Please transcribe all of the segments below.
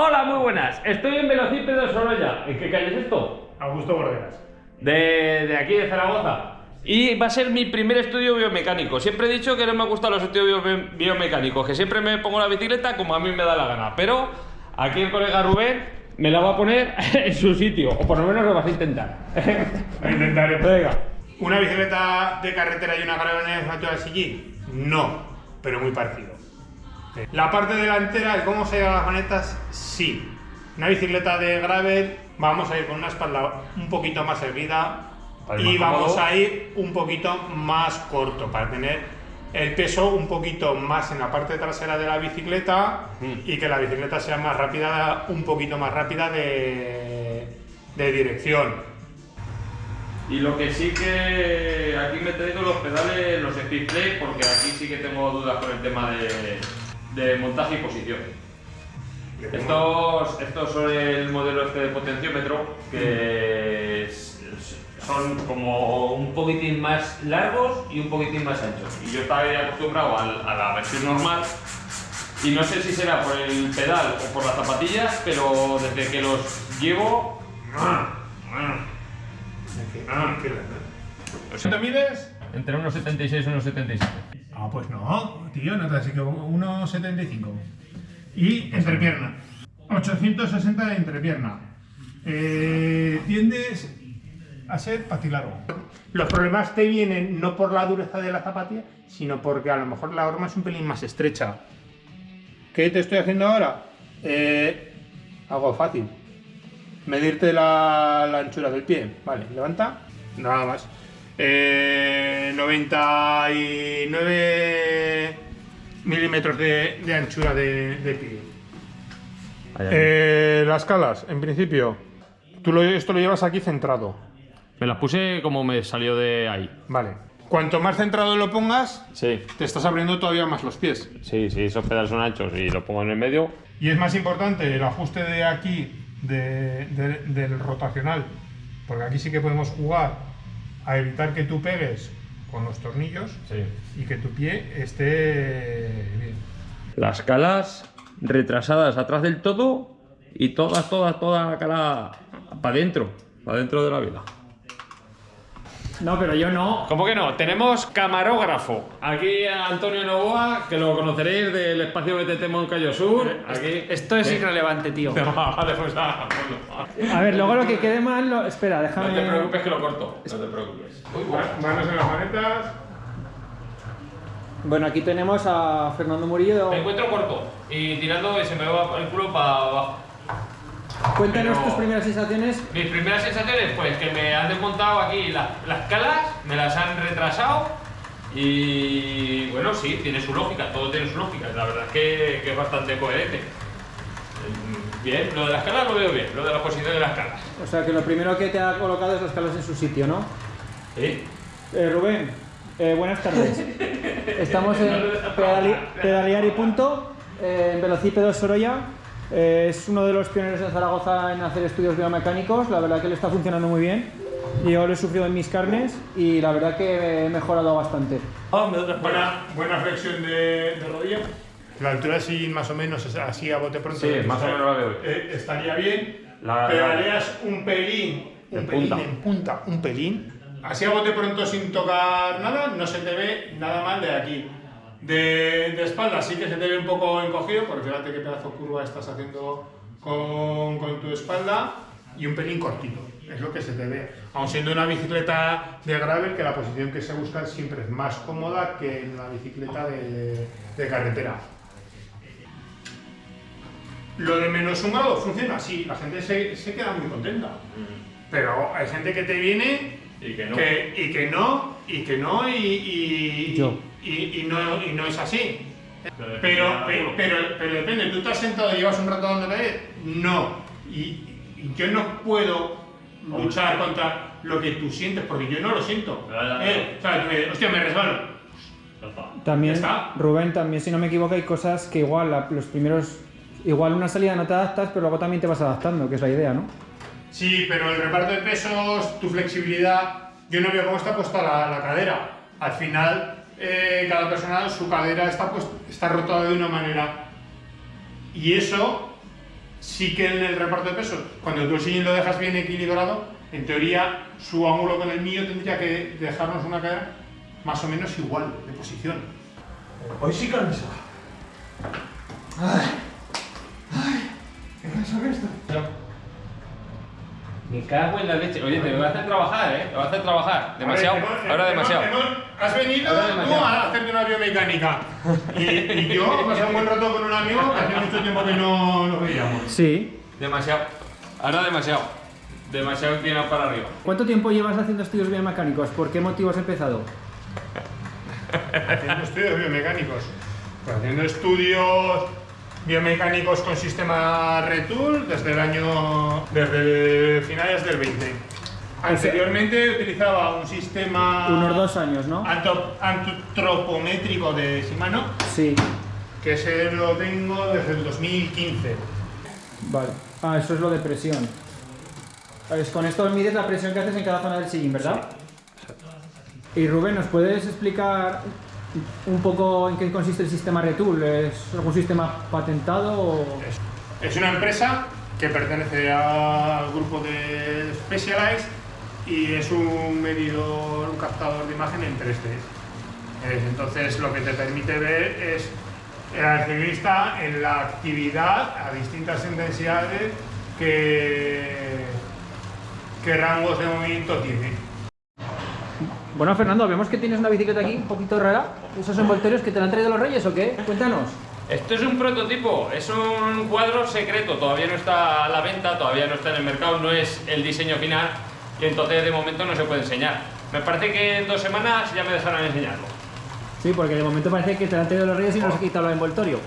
Hola, muy buenas. Estoy en Velocípedo Sorolla. ¿En qué calle es esto? Augusto Borderas. De, de aquí, de Zaragoza. Y va a ser mi primer estudio biomecánico. Siempre he dicho que no me gustan los estudios bio- biomecánicos, que siempre me pongo la bicicleta como a mí me da la gana. Pero aquí el colega Rubén me la va a poner en su sitio, o por lo menos lo vas a intentar. Lo intentaré. Venga. ¿Una bicicleta de carretera y una caravana de CG? No, pero muy parecido. La parte delantera, el cómo se llevan las manetas, sí. Una bicicleta de gravel, vamos a ir con una espalda un poquito más erguida y más vamos cómodo. a ir un poquito más corto para tener el peso un poquito más en la parte trasera de la bicicleta Mm. y que la bicicleta sea más rápida, un poquito más rápida de, de dirección. Y lo que sí que aquí me he traído los pedales, los Speed Play, porque aquí sí que tengo dudas con el tema de, de montaje y posición. Estos, estos son el modelo este de potenciómetro, que son como un poquitín más largos y un poquitín más anchos. Y yo estaba acostumbrado a la versión normal, y no sé si será por el pedal o por las zapatillas, pero desde que los llevo... ¿Cuánto mides? Entre 1,76 y 1,77. Ah, pues no, tío, no te así que 1,75. Y entrepierna. 860 de entrepierna. Eh, tiendes a ser patilargo. Los problemas te vienen no por la dureza de la zapatilla, sino porque a lo mejor la horma es un pelín más estrecha. ¿Qué te estoy haciendo ahora? Eh, algo fácil. Medirte la anchura del pie. Vale, levanta. Nada más. Eh, 99 milímetros de, de anchura de, de pie. Eh, las calas, en principio. Tú lo- esto lo llevas aquí centrado. Me las puse como me salió de ahí. Vale. Cuanto más centrado lo pongas, Sí, te estás abriendo todavía más los pies. sí, sí, esos pedales son anchos y lo pongo en el medio. Y es más importante el ajuste de aquí de- de- del rotacional, porque aquí sí que podemos jugar a evitar que tú pegues con los tornillos Sí. y que tu pie esté bien. Las calas retrasadas atrás del todo y todas, todas, toda la cala para adentro, para dentro de la vida. No, pero yo no. ¿Cómo que no? Tenemos camarógrafo. Aquí a Antonio Novoa, que lo conoceréis del espacio BTT Moncayo Sur. Aquí. Esto es irrelevante, tío. No, vale, pues nada, ponlo. A ver, luego lo que quede mal, lo... espera, No te déjame. preocupes que lo corto. No te preocupes. Manos en las manetas. Bueno, aquí tenemos a Fernando Murillo. Me encuentro corto y tirando y se me va el culo para abajo. Cuéntanos tus primeras sensaciones. Mis primeras sensaciones, pues que me han desmontado aquí las, las calas, me las han retrasado y bueno, sí, tiene su lógica, todo tiene su lógica, la verdad es que, que es bastante coherente. Mm, Bien, lo de las calas lo veo bien, lo de la posición de las calas. O sea, que lo primero que te ha colocado es las calas en su sitio, ¿no? Sí. Eh, Rubén, eh, buenas tardes. Estamos en pedali- Pedalear y Punto, eh, en Velocípedo Sorolla. Eh, es uno de los pioneros en Zaragoza en hacer estudios biomecánicos. La verdad que le está funcionando muy bien. Yo lo he sufrido en mis carnes y la verdad que he mejorado bastante. Buena, buena flexión de, de rodilla. La altura sí, más o menos, así a bote pronto. Sí, más o menos la veo. Eh, estaría bien. La- Pedaleas un pelín, un En pelín punta. en punta, un pelín. Así a bote pronto sin tocar nada, no se te ve nada mal de aquí. De, de espalda sí que se te ve un poco encogido, porque fíjate qué pedazo de curva estás haciendo con, con tu espalda y un pelín cortito, es lo que se te ve. Aun siendo una bicicleta de gravel, que la posición que se busca siempre es más cómoda que en la bicicleta de, de carretera. Lo de menos un grado funciona así, la gente se, se queda muy contenta. Pero hay gente que te viene Y que no. que- y que no, y que no, y, y, Yo. Y, y no, y no es así. Pero depende Pero, la pero, pero, pero depende, ¿tú te has sentado y llevas un rato dando caer? No. Y, y yo no puedo luchar contra lo que tú sientes, porque yo no lo siento. Eh, o sea, tú me- hostia, me resbalo. También, está. Rubén, también si no me equivoco hay cosas que igual la- los primeros, igual una salida no te adaptas, pero luego también te vas adaptando, que es la idea, ¿no? Sí, pero el reparto de pesos, tu flexibilidad, yo no veo cómo está puesta la, la cadera. Al final, eh, cada persona, su cadera está, pues, está rotada de una manera. Y eso, sí que en el reparto de pesos, cuando tú el sillín lo dejas bien equilibrado, en teoría su ángulo con el mío tendría que dejarnos una cara más o menos igual de posición. Hoy sí cansa. Ay, ay, qué cansa que estoy. Me cago en la leche. Oye, te voy a hacer trabajar, ¿eh? Te voy a hacer trabajar. Demasiado. Ver, Ahora demasiado. has venido tú a hacerte una biomecánica. Y, y yo he pasado un buen rato con un amigo que hace mucho tiempo que no nos veíamos. Sí. Demasiado. Ahora demasiado. Demasiado inclinado para arriba. ¿Cuánto tiempo llevas haciendo estudios biomecánicos? ¿Por qué motivo has empezado? Haciendo estudios biomecánicos. Pues haciendo estudios biomecánicos con sistema Retool desde el año. desde finales del 20. Anteriormente utilizaba un sistema. Unos dos años, ¿no? antropométrico de Shimano, Sí. que ese lo tengo desde el 2015. Vale. Ah, eso es lo de presión. Es con esto mides la presión que haces en cada zona del sillín, ¿verdad? Y Rubén, ¿nos puedes explicar un poco en qué consiste el sistema Retool? ¿Es algún sistema patentado o...? Es, una empresa que pertenece al grupo de Specialized y es un medidor, un captador de imagen en 3D. Es- entonces lo que te permite ver es al ciclista en la actividad a distintas intensidades que, qué rangos de movimiento tiene. Bueno, Fernando, vemos que tienes una bicicleta aquí un poquito rara. ¿Esos envoltorios que te la han traído los reyes o qué? Cuéntanos. Esto es un prototipo, es un cuadro secreto, todavía no está a la venta, todavía no está en el mercado, no es el diseño final y entonces de momento no se puede enseñar. Me parece que en dos semanas ya me dejarán enseñarlo. Sí, porque de momento parece que te la han traído los reyes y no se ha quitado el envoltorio.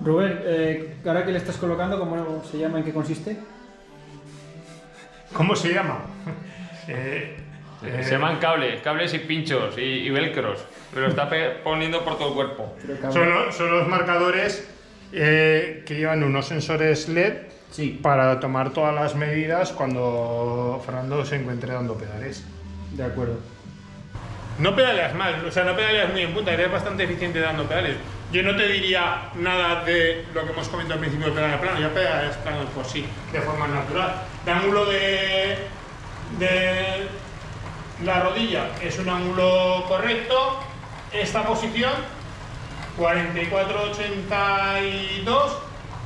Rubén, eh, ahora que le estás colocando, ¿cómo se llama? ¿En qué consiste? ¿Cómo se llama? Eh, eh, Se llaman cables, cables y pinchos y, y velcros, pero está poniendo por todo el cuerpo. Son, lo- son los marcadores eh, que llevan unos sensores LED Sí, para tomar todas las medidas cuando Fernando se encuentre dando pedales. de acuerdo. No pedaleas mal, o sea, no pedaleas muy en punta, eres bastante eficiente dando pedales. Yo no te diría nada de lo que hemos comentado al principio del pedal plano, ya pedaleas plano por sí, de forma natural. De ángulo de, de la rodilla es un ángulo correcto. Esta posición, 44-82,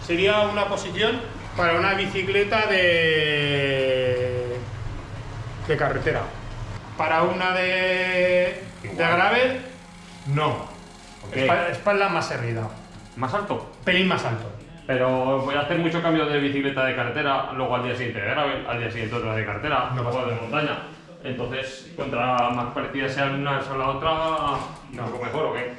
sería una posición para una bicicleta de, de carretera. Para una de, de gravel, no. Espalda, espalda más erguida, Más alto. pelín más alto. Pero voy a hacer mucho cambio de bicicleta de carretera, luego al día siguiente de gravel, al día siguiente otra de carretera, No luego de montaña. Entonces, contra más parecidas sean una a la otra, No. ¿algo mejor o qué?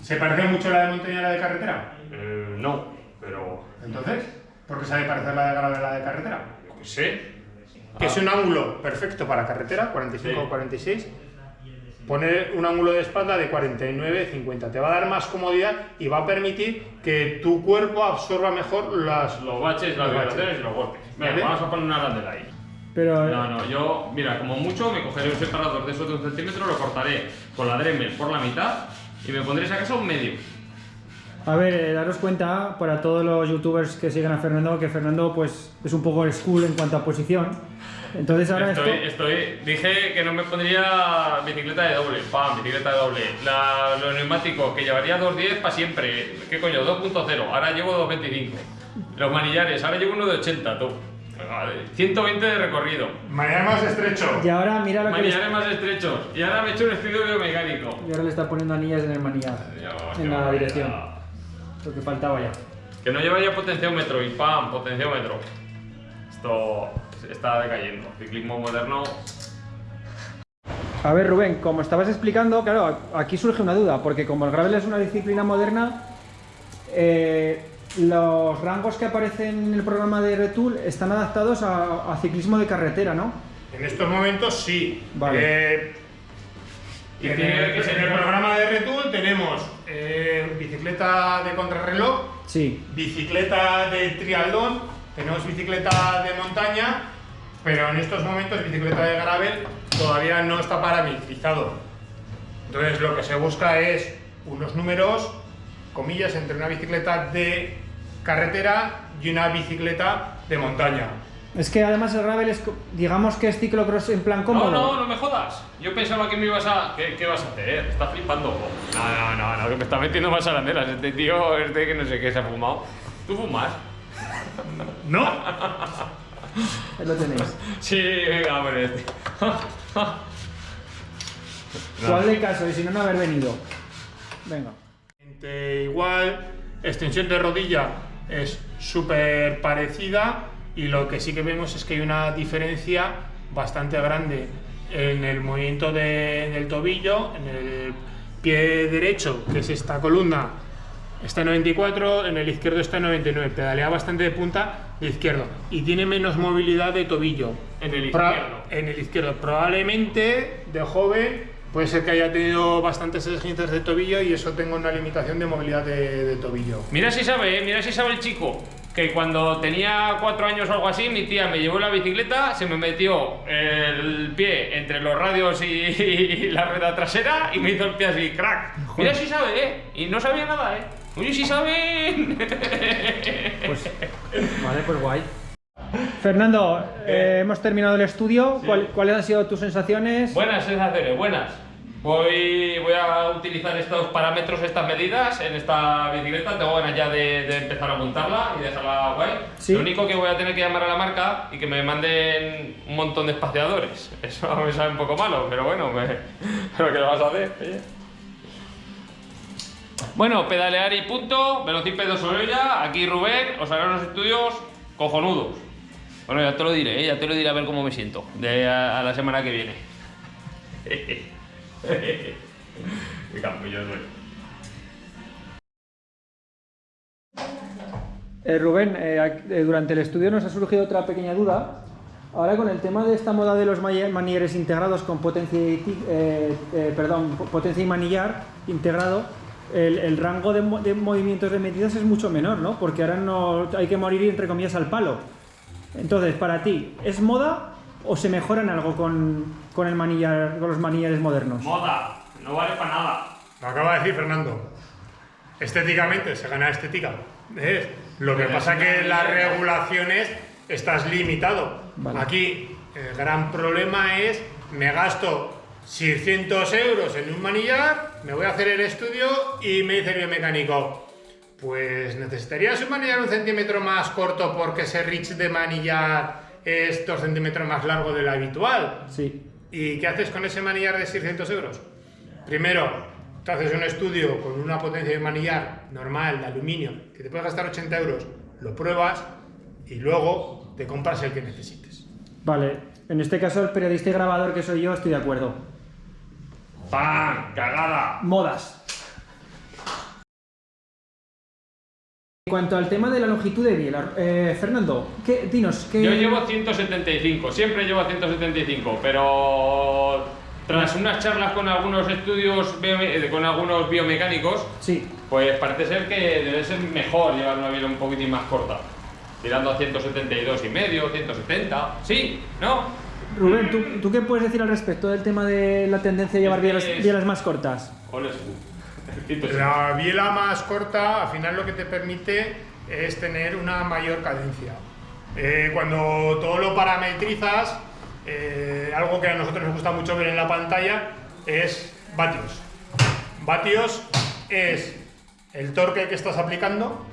¿Se parece mucho la de montaña a la de carretera? Eh, no, pero Entonces, ¿por qué se ha de parecer la de gravel a la de carretera? yo qué sé. Que es un ángulo perfecto para carretera, 45 Sí. 46. Poner un ángulo de espalda de 49-50 te va a dar más comodidad y va a permitir que tu cuerpo absorba mejor las. Los baches, las vibraciones y los golpes. Venga, ¿Vale? vamos a poner una arandela ahí. Pero No, no, yo, mira, como mucho me cogeré un separador de esos de un centímetro, lo cortaré con la Dremel por la mitad y me pondré si acaso un medio. A ver, eh, daros cuenta para todos los youtubers que siguen a Fernando que Fernando pues es un poco old school en cuanto a posición. Entonces ahora Estoy, esto... estoy, dije que no me pondría bicicleta de doble, pam, bicicleta de doble. La, los neumáticos, que llevaría 2.10 para siempre. ¿Qué coño? 2.0, ahora llevo 2.25. Los manillares, ahora llevo uno de 80, tú. Vale, 120 de recorrido. Mañana más estrecho. Y ahora mira lo que Manillares más estrechos. Y ahora me he hecho un estudio biomecánico. y ahora le está poniendo anillas en el manillar. Dios, En la dirección. Lo que faltaba ya. Que no lleva ya potenciómetro y pam, potenciómetro. Esto está decayendo. Ciclismo moderno. A ver, Rubén, como estabas explicando, claro, aquí surge una duda, porque como el gravel es una disciplina moderna, eh, los rangos que aparecen en el programa de Retool están adaptados a, a ciclismo de carretera, ¿no? En estos momentos sí. Vale. Eh, Y en, tiene el, que ser- en el programa de Retool tenemos eh, bicicleta de contrarreloj, Sí. bicicleta de triatlón, tenemos bicicleta de montaña, pero en estos momentos bicicleta de gravel todavía no está parametrizado. Entonces lo que se busca es unos números, comillas, entre una bicicleta de carretera y una bicicleta de montaña. Es que además el gravel es, digamos que es ciclocross en plan cómodo. No, no, no me jodas. Yo pensaba que me ibas a. ¿Qué, qué vas a hacer? Estás flipando. No, no, no, no, que me está metiendo más arandelas. Este tío, este que no sé qué se ha fumado. ¿Tú fumas? ¿No? Ahí lo tenéis. Sí, venga, hombre. Este. ¿Cuál de caso? Y si no, no haber venido. Venga. Igual, extensión de rodilla es súper parecida y lo que sí que vemos es que hay una diferencia bastante grande en el movimiento de- del tobillo, en el pie derecho, que es esta columna, está en 94, en el izquierdo está en 99, pedalea bastante de punta izquierdo y tiene menos movilidad de tobillo. En el Pro- izquierdo. en el izquierdo. Probablemente de joven puede ser que haya tenido bastantes esguinces de tobillo y eso tenga una limitación de movilidad de, de tobillo. Mira si sabe, ¿eh? mira si sabe el chico. Que cuando tenía cuatro años o algo así, mi tía me llevó la bicicleta, se me metió el pie entre los radios y, y la rueda trasera y me hizo el pie así, crack. Mira si sabe, ¿eh? Y no sabía nada, ¿eh? Oye, si saben. Pues, vale, pues guay. Fernando, eh, hemos terminado el estudio. ¿Cuál- ¿Cuáles han sido tus sensaciones? Buenas sensaciones, buenas. Voy, voy a utilizar estos parámetros, estas medidas en esta bicicleta. Tengo ganas ya de, de empezar a montarla y dejarla guay. Sí. Lo único que voy a tener que llamar a la marca y que me manden un montón de espaciadores. Eso me sabe un poco malo, pero bueno, me... pero ¿qué le vas a hacer? Oye. Bueno, pedalear y punto, Velocípedo Sorolla, aquí Rubén, os haré unos estudios cojonudos. Bueno, ya te lo diré, ¿eh? ya te lo diré a ver cómo me siento de a, a la semana que viene. Qué capullo soy. Eh, Rubén, eh, eh, durante el estudio nos ha surgido otra pequeña duda. Ahora con el tema de esta moda de los mani- manilleres integrados con potencia y, eh, eh, perdón, po- potencia y manillar integrado, el, el rango de, de movimientos de medidas es mucho menor, ¿no? Porque ahora no hay que morir entre comillas al palo. Entonces, para ti, ¿es moda o se mejora en algo con, con el manillar, con los manillares modernos? Moda, no vale para nada. Lo acaba de decir Fernando. Estéticamente se gana estética. ¿ves? Lo que Pero pasa es que las regulaciones estás limitado. Vale. Aquí el gran problema es me gasto 600 euros en un manillar, me voy a hacer el estudio y me dice el biomecánico, pues necesitarías un manillar un centímetro más corto porque ese reach de manillar es dos centímetros más largo del habitual. Sí. ¿Y qué haces con ese manillar de 600 euros? Primero, te haces un estudio con una potencia de manillar normal, de aluminio, que te puede gastar 80 euros, lo pruebas y luego te compras el que necesites. Vale, en este caso el periodista y grabador que soy yo estoy de acuerdo. ¡Pam! ¡Cagada! Modas. En cuanto al tema de la longitud de biela, eh, Fernando, ¿qué, dinos, ¿qué, Yo llevo 175, siempre llevo 175, pero tras unas charlas con algunos estudios, eh, con algunos biomecánicos, Sí, pues parece ser que debe ser mejor llevar una biela un poquitín más corta. Tirando a 172 y medio, 170. ¿Sí? ¿No? Rubén, ¿tú, tú qué puedes decir al respecto del tema de la tendencia a llevar bielas, es- bielas más cortas? Ole su. 170. La biela más corta, al final lo que te permite es tener una mayor cadencia. Eh, cuando todo lo parametrizas, eh, algo que a nosotros nos gusta mucho ver en la pantalla es vatios. Vatios es el torque que estás aplicando,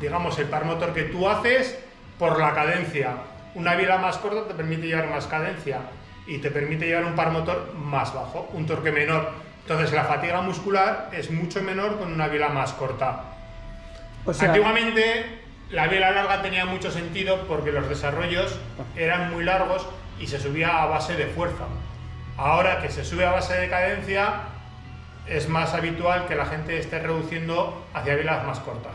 digamos el par motor que tú haces por la cadencia. Una biela más corta te permite llevar más cadencia y te permite llevar un par motor más bajo, un torque menor. Entonces la fatiga muscular es mucho menor con una biela más corta. O sea, Antiguamente la biela larga tenía mucho sentido porque los desarrollos eran muy largos y se subía a base de fuerza. Ahora que se sube a base de cadencia, es más habitual que la gente esté reduciendo hacia bielas más cortas.